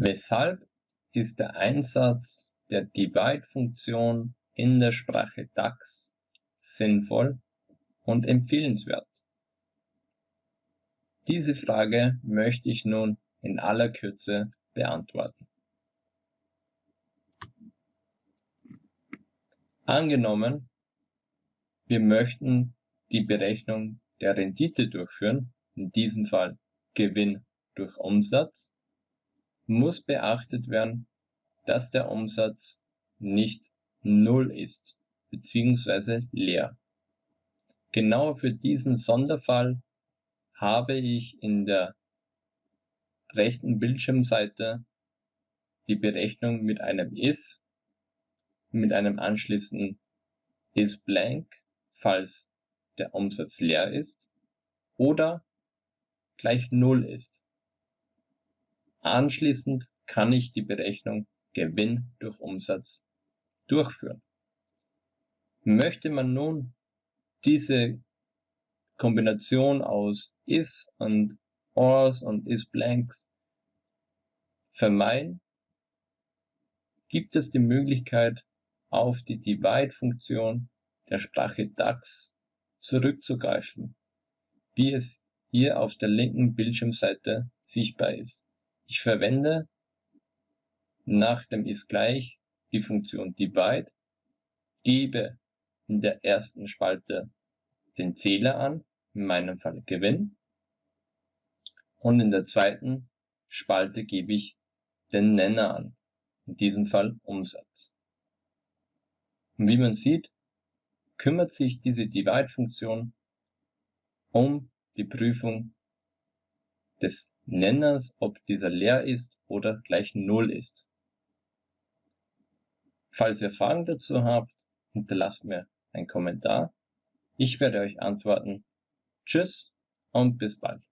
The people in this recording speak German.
Weshalb ist der Einsatz der Divide-Funktion in der Sprache DAX sinnvoll und empfehlenswert? Diese Frage möchte ich nun in aller Kürze beantworten. Angenommen, wir möchten die Berechnung der Rendite durchführen, in diesem Fall Gewinn durch Umsatz, muss beachtet werden, dass der Umsatz nicht null ist bzw. leer. Genau für diesen Sonderfall habe ich in der rechten Bildschirmseite die Berechnung mit einem if, mit einem anschließenden isBlank, falls der Umsatz leer ist, oder gleich Null ist. Anschließend kann ich die Berechnung Gewinn durch Umsatz durchführen. Möchte man nun diese Kombination aus if und ors und isBlanks vermeiden, gibt es die Möglichkeit, auf die Divide-Funktion der Sprache DAX zurückzugreifen, wie es hier auf der linken Bildschirmseite sichtbar ist. Ich verwende nach dem ist gleich die Funktion divide, gebe in der ersten Spalte den Zähler an, in meinem Fall Gewinn, und in der zweiten Spalte gebe ich den Nenner an, in diesem Fall Umsatz. Und wie man sieht, kümmert sich diese Divide-Funktion um die Prüfung des Nenners, ob dieser leer ist oder gleich Null ist. Falls ihr Fragen dazu habt, hinterlasst mir einen Kommentar. Ich werde euch antworten. Tschüss und bis bald.